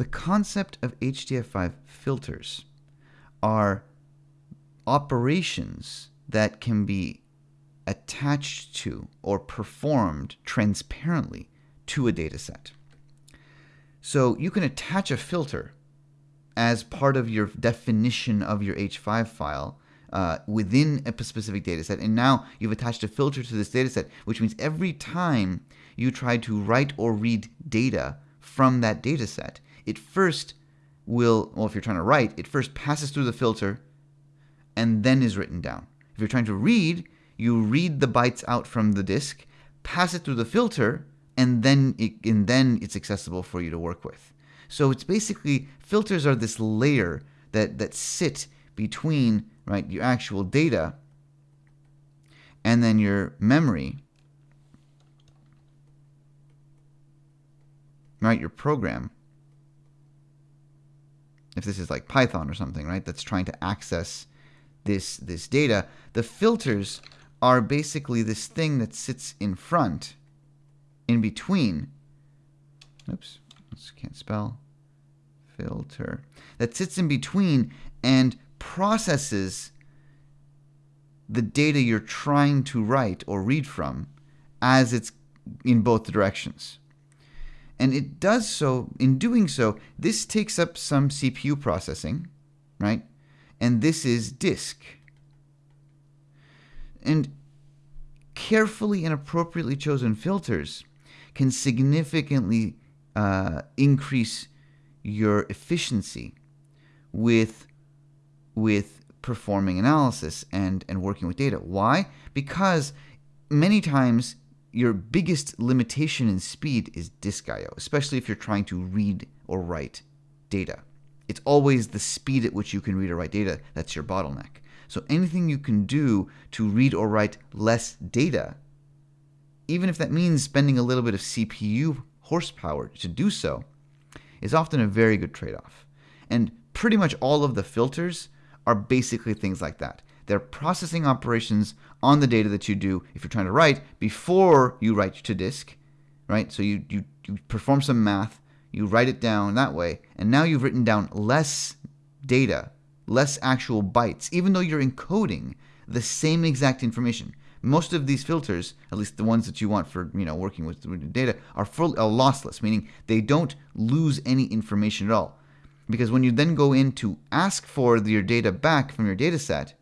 The concept of HDF5 filters are operations that can be attached to or performed transparently to a data set. So you can attach a filter as part of your definition of your H5 file uh, within a specific data set. And now you've attached a filter to this data set, which means every time you try to write or read data from that data set, it first will, well, if you're trying to write, it first passes through the filter and then is written down. If you're trying to read, you read the bytes out from the disk, pass it through the filter, and then it, and then it's accessible for you to work with. So it's basically filters are this layer that that sit between right your actual data and then your memory right your program if this is like Python or something, right, that's trying to access this this data, the filters are basically this thing that sits in front, in between. Oops, can't spell. Filter that sits in between and processes the data you're trying to write or read from as it's in both directions. And it does so, in doing so, this takes up some CPU processing, right? And this is disk. And carefully and appropriately chosen filters can significantly uh, increase your efficiency with with performing analysis and and working with data. Why? Because many times your biggest limitation in speed is disk I/O, especially if you're trying to read or write data. It's always the speed at which you can read or write data that's your bottleneck. So anything you can do to read or write less data, even if that means spending a little bit of CPU horsepower to do so, is often a very good trade-off. And pretty much all of the filters are basically things like that. They're processing operations on the data that you do if you're trying to write before you write to disk, right? So you, you, you perform some math, you write it down that way, and now you've written down less data, less actual bytes, even though you're encoding the same exact information. Most of these filters, at least the ones that you want for you know working with data, are full are lossless, meaning they don't lose any information at all. Because when you then go in to ask for your data back from your data set,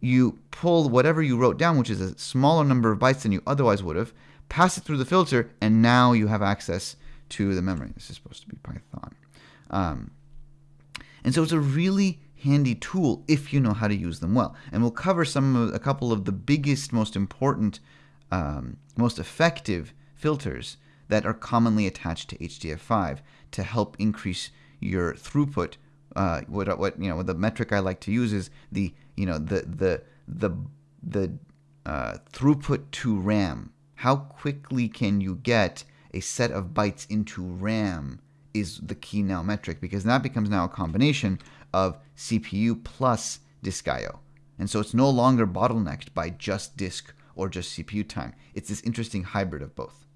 you pull whatever you wrote down, which is a smaller number of bytes than you otherwise would have, pass it through the filter, and now you have access to the memory. This is supposed to be Python. Um, and so it's a really handy tool if you know how to use them well. And we'll cover some of, a couple of the biggest, most important, um, most effective filters that are commonly attached to HDF5 to help increase your throughput uh, what what you know the metric I like to use is the you know the the the the uh, throughput to RAM. How quickly can you get a set of bytes into RAM is the key now metric because that becomes now a combination of CPU plus disk I/O, and so it's no longer bottlenecked by just disk or just CPU time. It's this interesting hybrid of both.